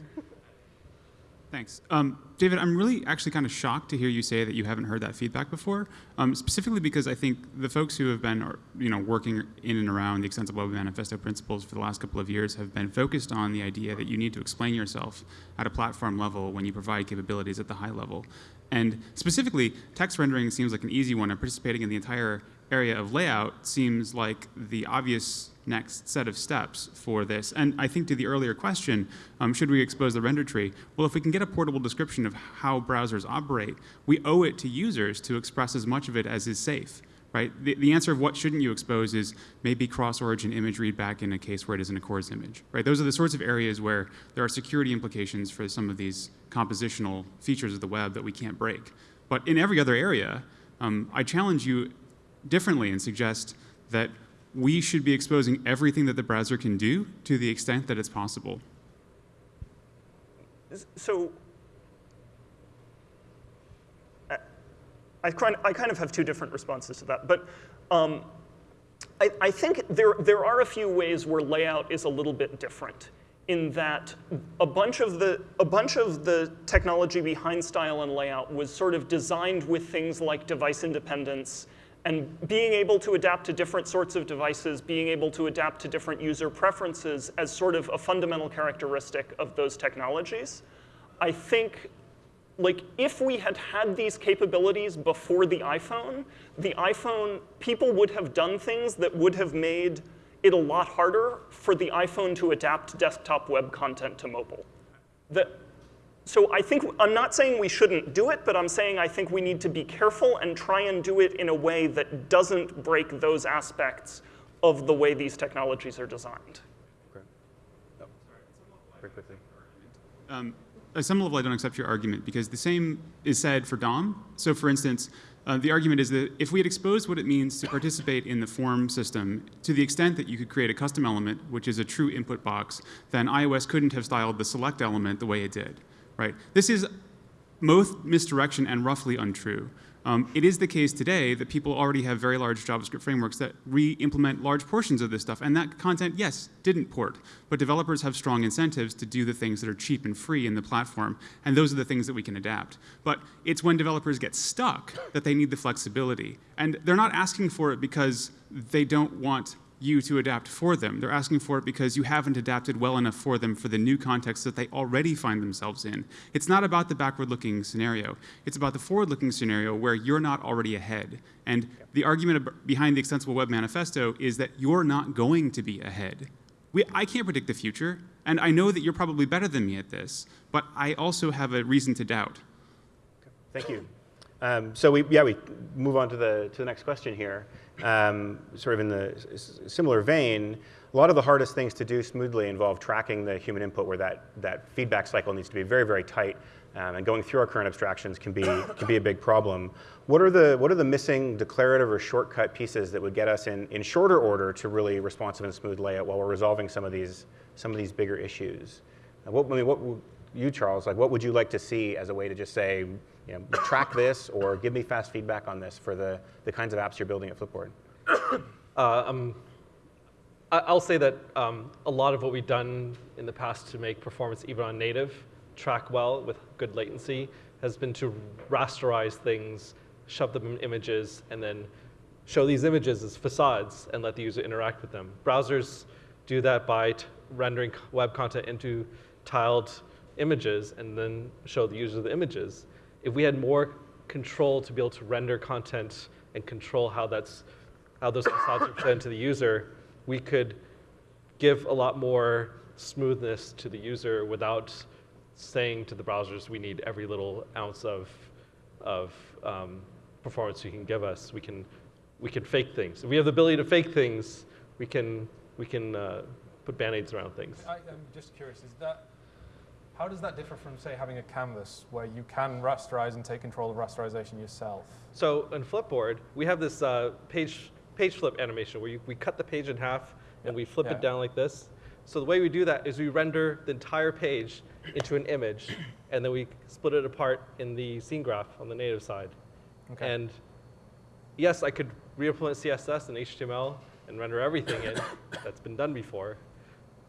Thanks. Um, David, I'm really actually kind of shocked to hear you say that you haven't heard that feedback before, um, specifically because I think the folks who have been you know, working in and around the Extensible Web Manifesto principles for the last couple of years have been focused on the idea that you need to explain yourself at a platform level when you provide capabilities at the high level. And specifically, text rendering seems like an easy one, and participating in the entire area of layout seems like the obvious next set of steps for this. And I think to the earlier question, um, should we expose the render tree? Well, if we can get a portable description of how browsers operate, we owe it to users to express as much of it as is safe. Right? The, the answer of what shouldn't you expose is maybe cross-origin image read back in a case where it isn't a CORS image. Right? Those are the sorts of areas where there are security implications for some of these compositional features of the web that we can't break. But in every other area, um, I challenge you differently and suggest that we should be exposing everything that the browser can do to the extent that it's possible. So I, kind of have two different responses to that. But um, I, I think there, there are a few ways where layout is a little bit different in that a bunch of the a bunch of the technology behind style and layout was sort of designed with things like device independence and being able to adapt to different sorts of devices, being able to adapt to different user preferences as sort of a fundamental characteristic of those technologies. I think like if we had had these capabilities before the iPhone, the iPhone, people would have done things that would have made it a lot harder for the iPhone to adapt desktop web content to mobile. The, so I think, I'm not saying we shouldn't do it, but I'm saying I think we need to be careful and try and do it in a way that doesn't break those aspects of the way these technologies are designed. Very quickly. Um, at some level, I don't accept your argument because the same is said for DOM. So, for instance, uh, the argument is that if we had exposed what it means to participate in the form system to the extent that you could create a custom element, which is a true input box, then iOS couldn't have styled the select element the way it did. Right? This is both misdirection and roughly untrue. Um, it is the case today that people already have very large JavaScript frameworks that re-implement large portions of this stuff, and that content, yes, didn't port, but developers have strong incentives to do the things that are cheap and free in the platform, and those are the things that we can adapt. But it's when developers get stuck that they need the flexibility, and they're not asking for it because they don't want you to adapt for them. They're asking for it because you haven't adapted well enough for them for the new context that they already find themselves in. It's not about the backward looking scenario, it's about the forward looking scenario where you're not already ahead. And the argument behind the Extensible Web Manifesto is that you're not going to be ahead. We, I can't predict the future, and I know that you're probably better than me at this, but I also have a reason to doubt. Thank you. Um, so we, yeah, we move on to the, to the next question here. Um, sort of in the similar vein, a lot of the hardest things to do smoothly involve tracking the human input where that, that feedback cycle needs to be very, very tight. Um, and going through our current abstractions can be, can be a big problem. What are, the, what are the missing declarative or shortcut pieces that would get us in, in shorter order to really responsive and smooth layout while we're resolving some of these, some of these bigger issues? what, I mean, what, you, Charles, like what would you like to see as a way to just say, you know, track this or give me fast feedback on this for the, the kinds of apps you're building at Flipboard? uh, um, I'll say that um, a lot of what we've done in the past to make performance even on native track well with good latency has been to rasterize things, shove them in images, and then show these images as facades and let the user interact with them. Browsers do that by rendering web content into tiled images and then show the user the images if we had more control to be able to render content and control how that's how those facades are presented to the user, we could give a lot more smoothness to the user without saying to the browsers we need every little ounce of of um, performance you can give us. We can we can fake things. If we have the ability to fake things, we can we can uh, put band-aids around things. I, am just curious. Is that how does that differ from, say, having a canvas where you can rasterize and take control of rasterization yourself? So in Flipboard, we have this uh, page, page flip animation where you, we cut the page in half and we flip yeah. it down like this. So the way we do that is we render the entire page into an image, and then we split it apart in the scene graph on the native side. Okay. And yes, I could re-implement CSS and HTML and render everything in. That's been done before,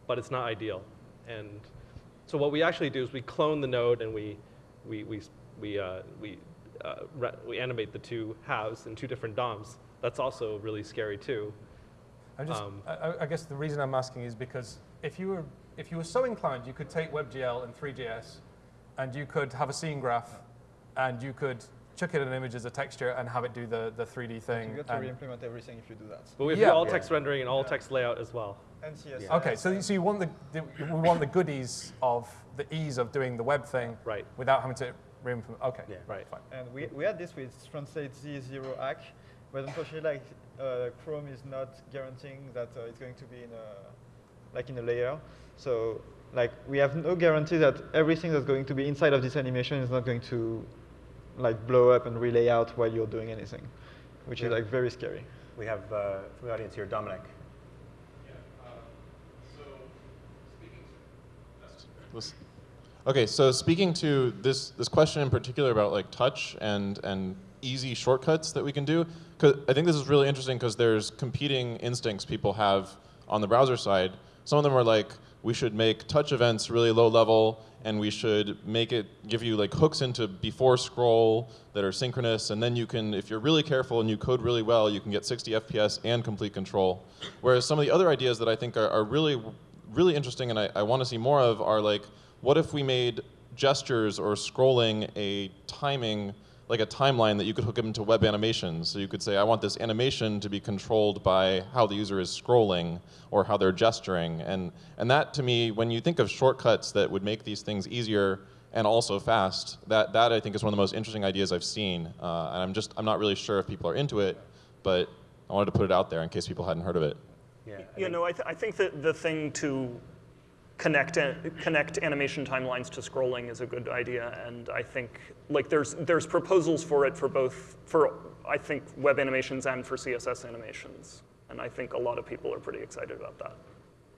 but it's not ideal. And so what we actually do is we clone the node and we, we, we, we, uh, we, uh, we animate the two halves in two different DOMs. That's also really scary too. I, just, um, I, I, guess the reason I'm asking is because if you were if you were so inclined, you could take WebGL and Three.js, and you could have a scene graph, and you could chuck it in an image as a texture and have it do the, the 3D thing. You get to re-implement everything if you do that. But we have yeah. all text yeah. rendering and all yeah. text layout as well. And CSS. Yeah. Okay, so, so you want the, the, we want the goodies of the ease of doing the web thing right. without having to re-implement. Okay, yeah. right. Fine. And we, we had this with Translate Z0 hack, but unfortunately, like uh, Chrome is not guaranteeing that uh, it's going to be in a like in a layer. So like we have no guarantee that everything that's going to be inside of this animation is not going to like blow up and relay out while you're doing anything, which yeah. is like very scary. We have uh, from the audience here, Dominic. Okay, so speaking to this this question in particular about like touch and and easy shortcuts that we can do, I think this is really interesting because there's competing instincts people have on the browser side. Some of them are like, we should make touch events really low level, and we should make it give you like hooks into before scroll that are synchronous, and then you can, if you're really careful and you code really well, you can get 60 FPS and complete control. Whereas some of the other ideas that I think are, are really really interesting and I, I want to see more of are like, what if we made gestures or scrolling a timing, like a timeline that you could hook into web animations. So you could say, I want this animation to be controlled by how the user is scrolling or how they're gesturing. And, and that to me, when you think of shortcuts that would make these things easier and also fast, that, that I think is one of the most interesting ideas I've seen. Uh, and I'm just, I'm not really sure if people are into it, but I wanted to put it out there in case people hadn't heard of it. Yeah, you know, I, th I think that the thing to connect connect animation timelines to scrolling is a good idea, and I think like there's there's proposals for it for both for I think web animations and for CSS animations, and I think a lot of people are pretty excited about that.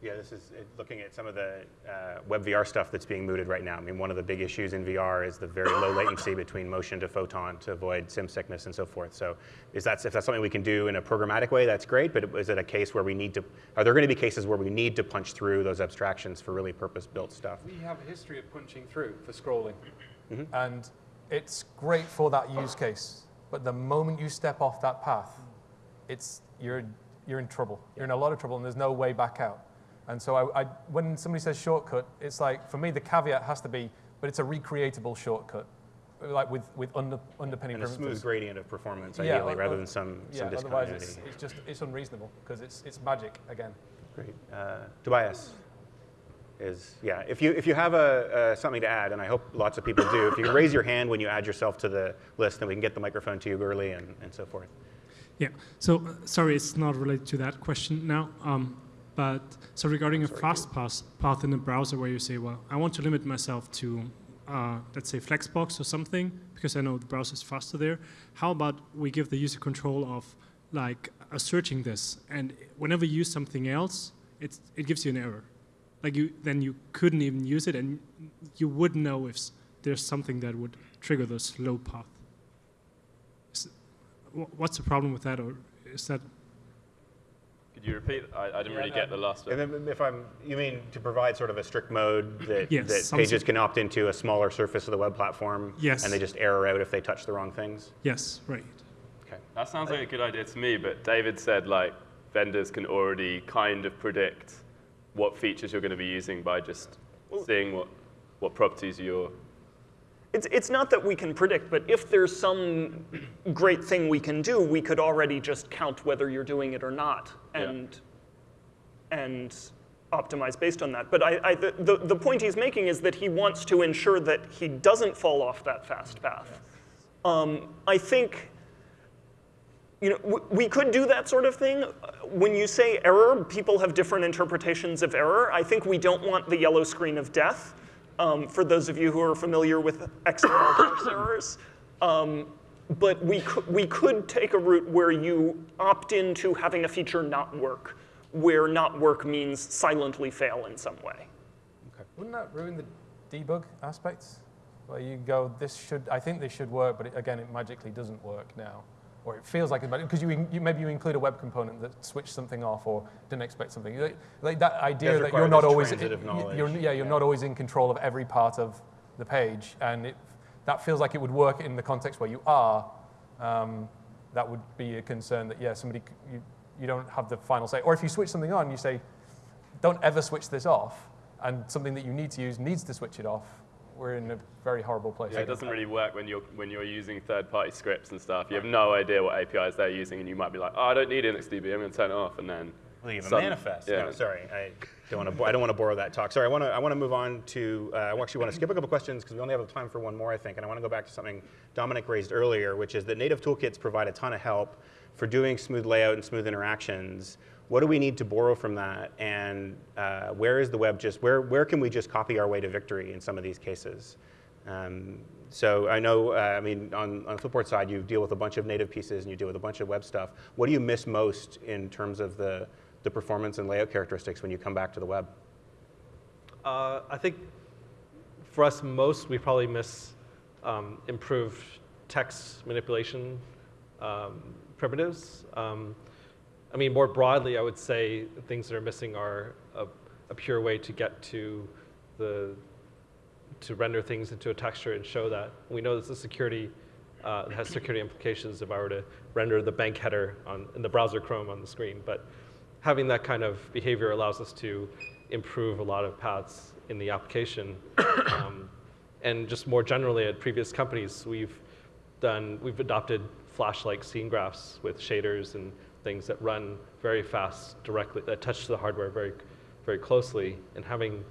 Yeah, this is looking at some of the uh, WebVR stuff that's being mooted right now. I mean, one of the big issues in VR is the very low latency between motion to photon to avoid sim sickness and so forth. So is that, if that's something we can do in a programmatic way, that's great, but is it a case where we need to, are there going to be cases where we need to punch through those abstractions for really purpose-built stuff? We have a history of punching through for scrolling, mm -hmm. and it's great for that use case. But the moment you step off that path, it's, you're you're in trouble. You're in a lot of trouble, and there's no way back out. And so I, I, when somebody says shortcut, it's like, for me, the caveat has to be, but it's a recreatable shortcut, like with, with under, underpinning And a smooth gradient of performance, Yeah, ideally, o- rather o- than some, yeah, some otherwise discontinuity. it's, it's just, it's unreasonable, because it's, it's magic, again. Great. Uh, Tobias is, yeah, if you, if you have a, uh, something to add, and I hope lots of people do, if you can raise your hand when you add yourself to the list, then we can get the microphone to you early and, and so forth. Yeah. So uh, sorry, it's not related to that question now. Um, but so regarding a fast pass path in the browser, where you say, well, I want to limit myself to, uh, let's say, Flexbox or something, because I know the browser is faster there. How about we give the user control of like uh, searching this, and whenever you use something else, it's, it gives you an error. Like you, then you couldn't even use it, and you would know if there's something that would trigger the slow path. Is- What's the problem with that, or is that Could you repeat? I, I didn't really get the last And then if I'm, you mean to provide sort of a strict mode that, Yes, that pages can opt into a smaller surface of the web platform? Yes. And they just error out if they touch the wrong things? Yes, right. Okay. That sounds like a good idea to me, but David said like vendors can already kind of predict what features you're going to be using by just seeing what, what properties you're It's, it's not that we can predict, but if there's some great thing we can do, we could already just count whether you're doing it or not and, and optimize based on that. But I, I, the, the, the point he's making is that he wants to ensure that he doesn't fall off that fast path. Um, I think you know, w- we could do that sort of thing. When you say error, people have different interpretations of error. I think we don't want the yellow screen of death. Um, for those of you who are familiar with XML parse errors, um, but we could, we could take a route where you opt into having a feature not work, where not work means silently fail in some way. Okay. Wouldn't that ruin the debug aspects? Where you go, this should, I think this should work, but it, again, it magically doesn't work now. Or it feels like it, because you, you, maybe you include a web component that switched something off or didn't expect something. Like, like that idea that you're not always, knowledge, You're, yeah, you're not always in control of every part of the page. And it, that feels like it would work in the context where you are. Um, that would be a concern that, yeah, somebody, you, you don't have the final say. Or if you switch something on, you say, don't ever switch this off, and something that you need to use needs to switch it off, we're in a very horrible place. Yeah, it doesn't really work when you're when you're using third-party scripts and stuff. You have no idea what APIs they're using, and you might be like, "Oh, I don't need IndexedDB. I'm going to turn it off," and then Leave a manifest. Yeah. No, sorry, I don't want to. I don't want to borrow that talk. Sorry, I want to. I want to move on to. Uh, I actually want to skip a couple questions because we only have time for one more, I think, and I want to go back to something Dominic raised earlier, which is that native toolkits provide a ton of help for doing smooth layout and smooth interactions. What do we need to borrow from that, and uh, where is the web just? Where where can we just copy our way to victory in some of these cases? Um, so I know, uh, I mean, on, on the Flipboard side, you deal with a bunch of native pieces and you deal with a bunch of web stuff. What do you miss most in terms of the, the performance and layout characteristics when you come back to the web? Uh, I think for us, most we probably miss um, improved text manipulation um, primitives. Um, I mean, more broadly, I would say things that are missing are a, a pure way to get to the to render things into a texture and show that. We know this is security uh, has security implications if I were to render the bank header on, in the browser Chrome on the screen. But having that kind of behavior allows us to improve a lot of paths in the application. Um, and just more generally at previous companies, we've done, we've adopted Flash-like scene graphs with shaders and things that run very fast directly, that touch the hardware very, very closely. And having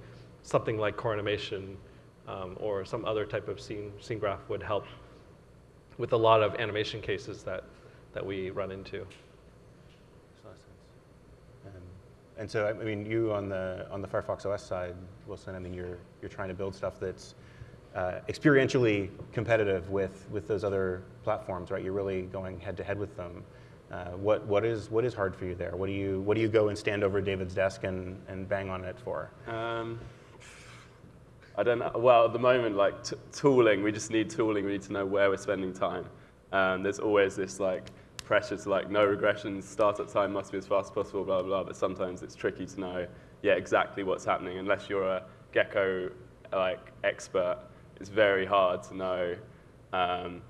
something like core animation um, or some other type of scene, scene graph would help with a lot of animation cases that, that we run into. And so, I mean, you on the on the Firefox OS side, Wilson. I mean, you're you're trying to build stuff that's uh, experientially competitive with with those other platforms, right? You're really going head to head with them. Uh, what what is what is hard for you there? What do you what do you go and stand over David's desk and, and bang on it for? Um, I don't know. Well, at the moment, like tooling, we just need tooling. We need to know where we're spending time. Um, there's always this like pressure to like no regressions, startup time must be as fast as possible, blah blah blah. But sometimes it's tricky to know, yeah, exactly what's happening unless you're a Gecko like expert. It's very hard to know um,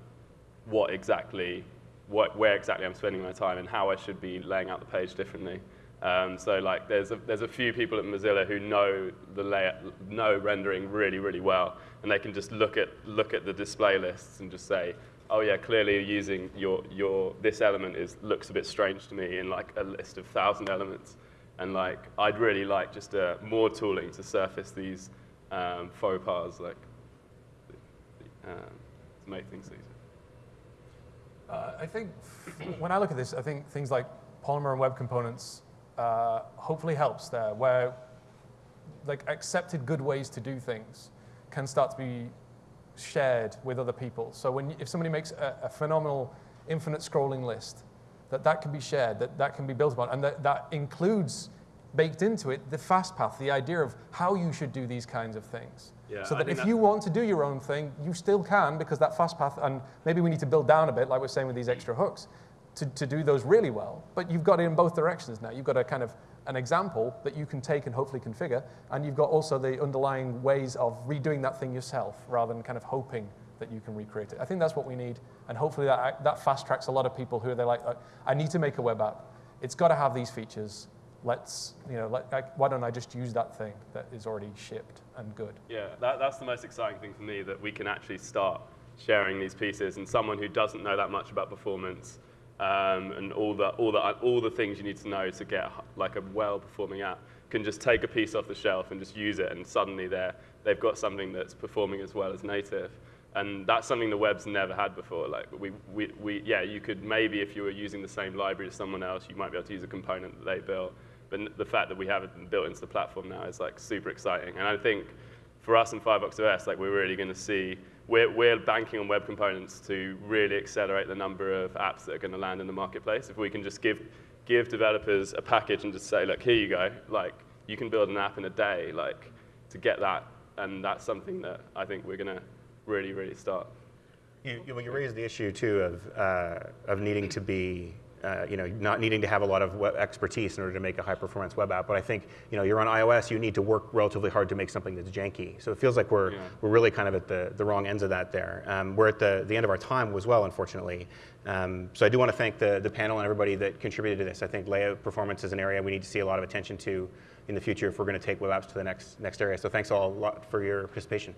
what exactly what, where exactly I'm spending my time and how I should be laying out the page differently. Um, so like there's a, there's a few people at Mozilla who know the layout, know rendering really, really well, and they can just look at, look at the display lists and just say, oh yeah, clearly you're using your, your, this element is, looks a bit strange to me in like a list of thousand elements. And like, I'd really like just uh, more tooling to surface these um, faux pas, like, uh, to make things easier. Uh, I think when I look at this, I think things like Polymer and web components uh, hopefully helps there, where like accepted good ways to do things can start to be shared with other people. So when if somebody makes a, a, phenomenal infinite scrolling list, that that can be shared, that that can be built upon, and that, that includes baked into it the fast path, the idea of how you should do these kinds of things. Yeah, so that if you want to do your own thing, you still can because that fast path, and maybe we need to build down a bit, like we're saying with these extra hooks, to, to do those really well. But you've got it in both directions now. You've got a kind of an example that you can take and hopefully configure, and you've got also the underlying ways of redoing that thing yourself rather than kind of hoping that you can recreate it. I think that's what we need, and hopefully that, that fast tracks a lot of people who are they're like, "Uh, I need to make a web app. It's got to have these features. Let's, you know, let, like, why don't I just use that thing that is already shipped and good? Yeah, that, that's the most exciting thing for me, that we can actually start sharing these pieces and someone who doesn't know that much about performance um, and all the, all, the, all the things you need to know to get like a well-performing app can just take a piece off the shelf and just use it and suddenly they're, they've got something that's performing as well as native. And that's something the web's never had before. Like we, we, we, yeah, you could maybe if you were using the same library as someone else, you might be able to use a component that they built. But the fact that we have it built into the platform now is like super exciting. And I think for us in Firefox OS, like we're really going to see, we're, we're banking on web components to really accelerate the number of apps that are going to land in the marketplace. If we can just give, give developers a package and just say, look, here you go, like you can build an app in a day, like to get that, and that's something that I think we're going to really, really start. You, you, you raised the issue too of, uh, of needing to be, uh, you know, not needing to have a lot of web expertise in order to make a high performance web app. But I think, you know, you're on iOS, you need to work relatively hard to make something that's janky. So it feels like we're, Yeah. we're really kind of at the, the wrong ends of that there. Um, we're at the, the end of our time as well, unfortunately. Um, so I do want to thank the, the panel and everybody that contributed to this. I think layout performance is an area we need to see a lot of attention to in the future if we're going to take web apps to the next, next area. So thanks all a lot for your participation.